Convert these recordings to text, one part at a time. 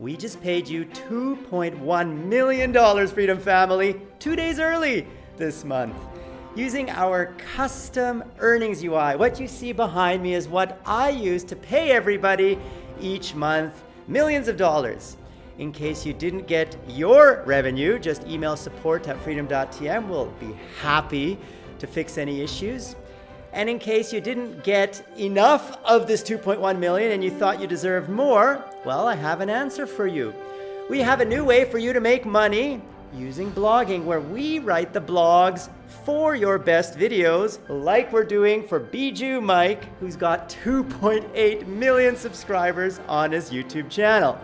We just paid you $2.1 million, Freedom Family, two days early this month using our custom earnings UI. What you see behind me is what I use to pay everybody each month millions of dollars. In case you didn't get your revenue, just email support at freedom.tm. We'll be happy to fix any issues. And in case you didn't get enough of this 2.1 million and you thought you deserved more, well, I have an answer for you. We have a new way for you to make money using blogging where we write the blogs for your best videos like we're doing for Bijou Mike who's got 2.8 million subscribers on his YouTube channel.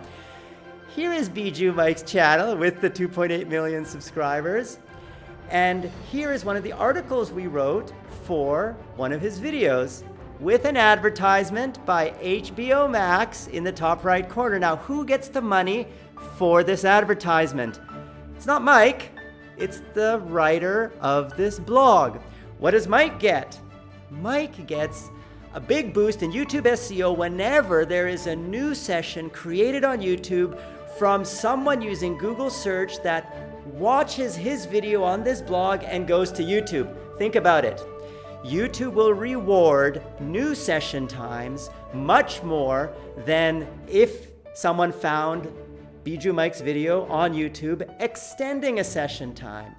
Here is Bijou Mike's channel with the 2.8 million subscribers. And here is one of the articles we wrote for one of his videos with an advertisement by HBO Max in the top right corner. Now, who gets the money for this advertisement? It's not Mike, it's the writer of this blog. What does Mike get? Mike gets a big boost in YouTube SEO whenever there is a new session created on YouTube from someone using Google search that watches his video on this blog and goes to YouTube. Think about it. YouTube will reward new session times much more than if someone found Bijou Mike's video on YouTube extending a session time.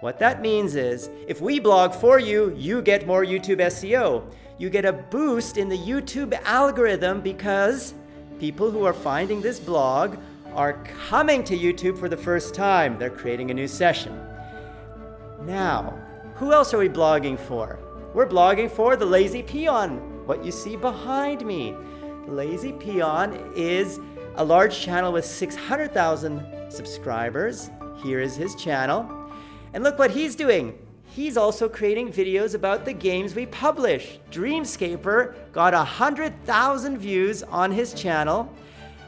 What that means is, if we blog for you, you get more YouTube SEO. You get a boost in the YouTube algorithm because people who are finding this blog are coming to YouTube for the first time. They're creating a new session. Now, who else are we blogging for? We're blogging for the Lazy Peon, what you see behind me. Lazy Peon is a large channel with 600,000 subscribers. Here is his channel. And look what he's doing. He's also creating videos about the games we publish. Dreamscaper got 100,000 views on his channel.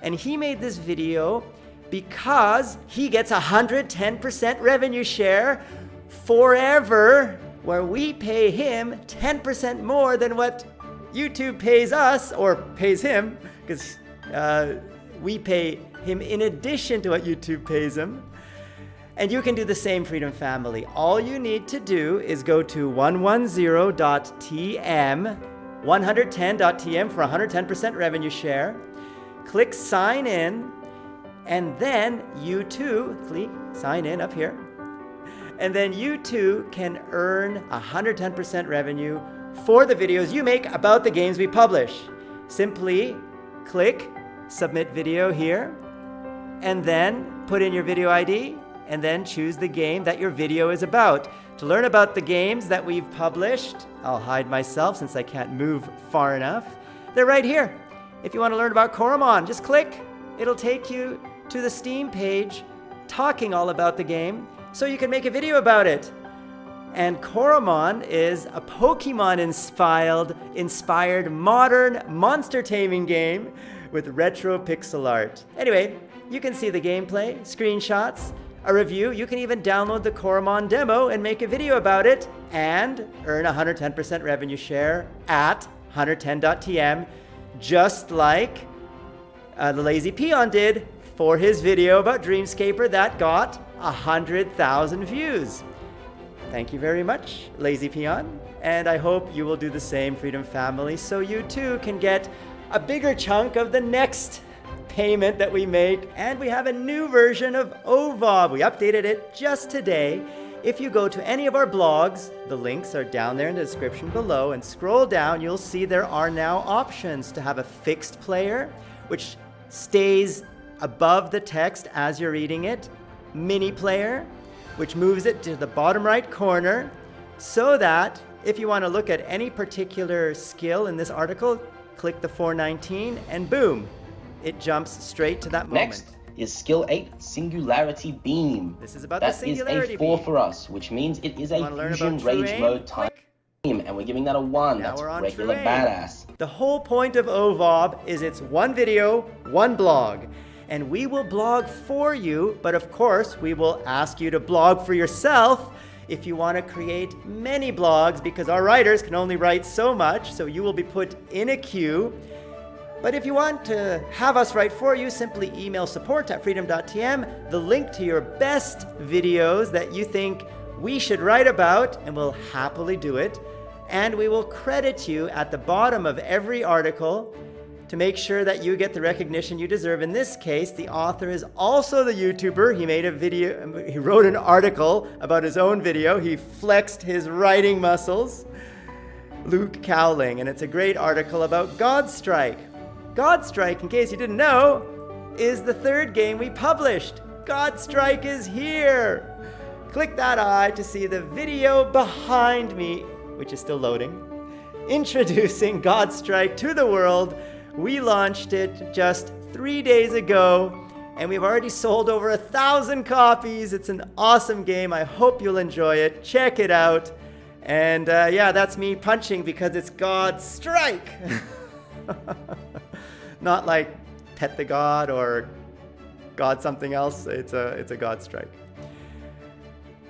And he made this video because he gets 110% revenue share forever, where we pay him 10% more than what YouTube pays us, or pays him, because uh, we pay him in addition to what YouTube pays him. And you can do the same, Freedom Family. All you need to do is go to 110.tm, 110.tm for 110% revenue share click sign in, and then you too, click sign in up here, and then you too can earn 110% revenue for the videos you make about the games we publish. Simply click submit video here, and then put in your video ID, and then choose the game that your video is about. To learn about the games that we've published, I'll hide myself since I can't move far enough. They're right here. If you want to learn about Coromon, just click. It'll take you to the Steam page talking all about the game so you can make a video about it. And Coromon is a Pokemon-inspired inspired modern monster taming game with retro pixel art. Anyway, you can see the gameplay, screenshots, a review. You can even download the Coromon demo and make a video about it and earn 110% revenue share at 110.tm just like uh, the Lazy Peon did for his video about Dreamscaper that got 100,000 views. Thank you very much, Lazy Peon. And I hope you will do the same, Freedom Family, so you too can get a bigger chunk of the next payment that we make. And we have a new version of OVOB. We updated it just today. If you go to any of our blogs, the links are down there in the description below, and scroll down, you'll see there are now options to have a fixed player, which stays above the text as you're reading it, mini player, which moves it to the bottom right corner, so that if you want to look at any particular skill in this article, click the 419 and boom, it jumps straight to that moment. Next is skill 8 singularity beam this is about that the singularity is a 4 beam. for us which means it is a fusion rage mode type beam and we're giving that a 1 Now that's regular badass The whole point of OVOB is it's one video, one blog. And we will blog for you, but of course, we will ask you to blog for yourself if you want to create many blogs because our writers can only write so much, so you will be put in a queue. But if you want to have us write for you, simply email support at freedom.tm, the link to your best videos that you think we should write about, and we'll happily do it. And we will credit you at the bottom of every article to make sure that you get the recognition you deserve. In this case, the author is also the YouTuber. He made a video, he wrote an article about his own video. He flexed his writing muscles. Luke Cowling, and it's a great article about Godstrike. Godstrike, in case you didn't know, is the third game we published. Godstrike is here. Click that eye to see the video behind me, which is still loading, introducing Godstrike to the world we launched it just three days ago, and we've already sold over a thousand copies. It's an awesome game. I hope you'll enjoy it. Check it out. And uh, yeah, that's me punching because it's God Strike. Not like Pet the God or God something else. It's a, it's a God Strike.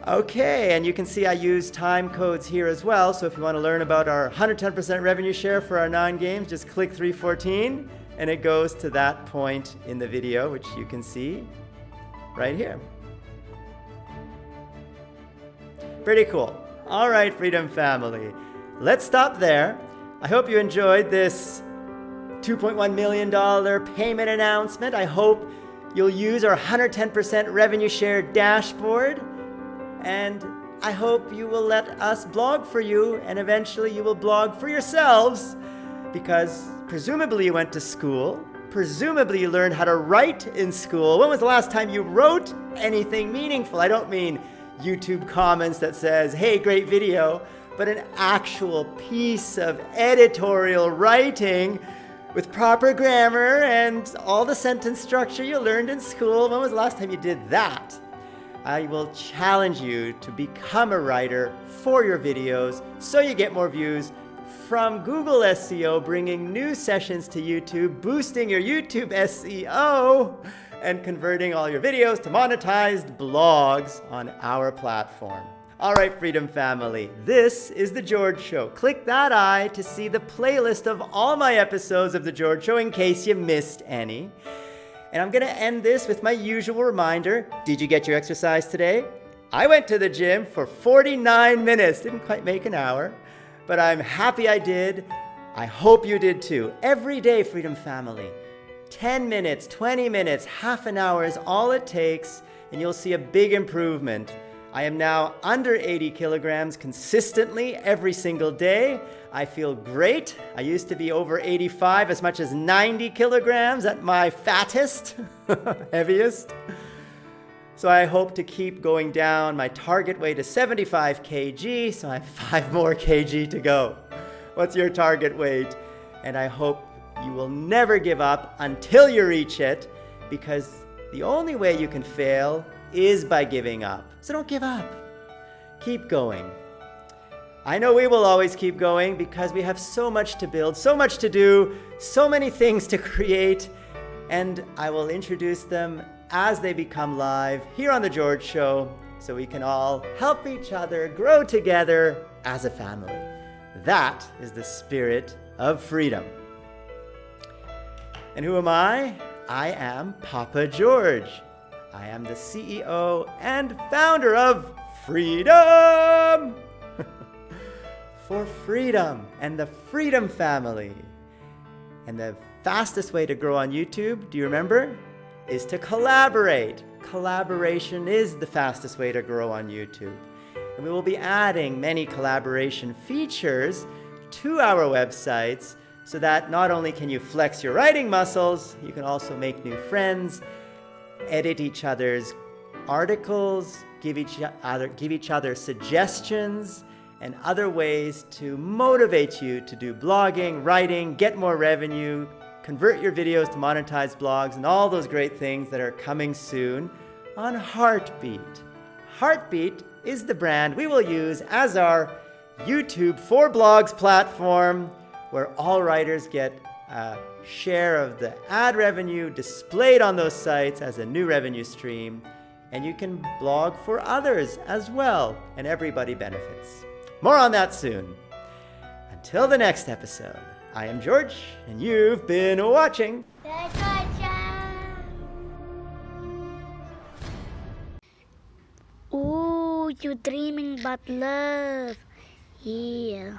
Okay, and you can see I use time codes here as well. So if you want to learn about our 110% revenue share for our nine games, just click 314 and it goes to that point in the video, which you can see right here. Pretty cool. All right, Freedom Family. Let's stop there. I hope you enjoyed this $2.1 million payment announcement. I hope you'll use our 110% revenue share dashboard and I hope you will let us blog for you and eventually you will blog for yourselves because presumably you went to school. Presumably you learned how to write in school. When was the last time you wrote anything meaningful? I don't mean YouTube comments that says, hey, great video, but an actual piece of editorial writing with proper grammar and all the sentence structure you learned in school. When was the last time you did that? I will challenge you to become a writer for your videos so you get more views from Google SEO, bringing new sessions to YouTube, boosting your YouTube SEO, and converting all your videos to monetized blogs on our platform. All right, Freedom Family, this is The George Show. Click that eye to see the playlist of all my episodes of The George Show in case you missed any. And I'm going to end this with my usual reminder. Did you get your exercise today? I went to the gym for 49 minutes. Didn't quite make an hour, but I'm happy I did. I hope you did too. Every day, Freedom Family. 10 minutes, 20 minutes, half an hour is all it takes, and you'll see a big improvement. I am now under 80 kilograms consistently every single day. I feel great. I used to be over 85, as much as 90 kilograms at my fattest, heaviest. So I hope to keep going down. My target weight is 75 kg, so I have five more kg to go. What's your target weight? And I hope you will never give up until you reach it, because the only way you can fail is by giving up. So don't give up. Keep going. I know we will always keep going because we have so much to build, so much to do, so many things to create, and I will introduce them as they become live here on The George Show so we can all help each other grow together as a family. That is the spirit of freedom. And who am I? I am Papa George. I am the CEO and founder of Freedom! For freedom and the Freedom family. And the fastest way to grow on YouTube, do you remember? Is to collaborate. Collaboration is the fastest way to grow on YouTube. And we will be adding many collaboration features to our websites so that not only can you flex your writing muscles, you can also make new friends edit each other's articles, give each other, give each other suggestions, and other ways to motivate you to do blogging, writing, get more revenue, convert your videos to monetized blogs, and all those great things that are coming soon on Heartbeat. Heartbeat is the brand we will use as our YouTube for Blogs platform where all writers get a share of the ad revenue displayed on those sites as a new revenue stream, and you can blog for others as well, and everybody benefits. More on that soon. Until the next episode, I am George, and you've been watching. Ooh, you dreaming about love. Yeah.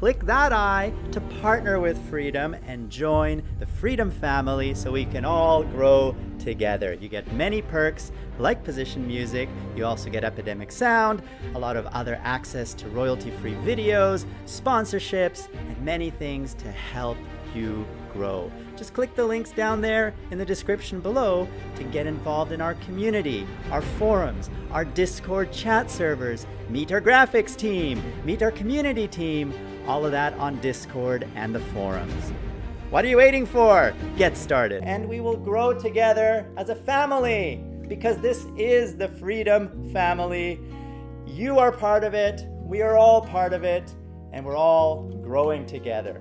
Click that eye to partner with Freedom and join the Freedom family so we can all grow together. You get many perks like position music, you also get Epidemic Sound, a lot of other access to royalty-free videos, sponsorships, and many things to help you grow. Just click the links down there in the description below to get involved in our community, our forums, our Discord chat servers, meet our graphics team, meet our community team, all of that on Discord and the forums. What are you waiting for? Get started. And we will grow together as a family because this is the Freedom Family. You are part of it, we are all part of it, and we're all growing together.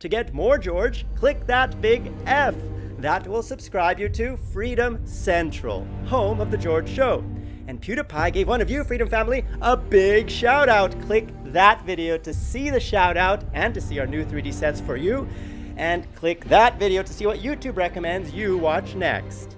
To get more George, click that big F. That will subscribe you to Freedom Central, home of The George Show. And PewDiePie gave one of you, Freedom Family, a big shout out. Click that video to see the shout out and to see our new 3D sets for you. And click that video to see what YouTube recommends you watch next.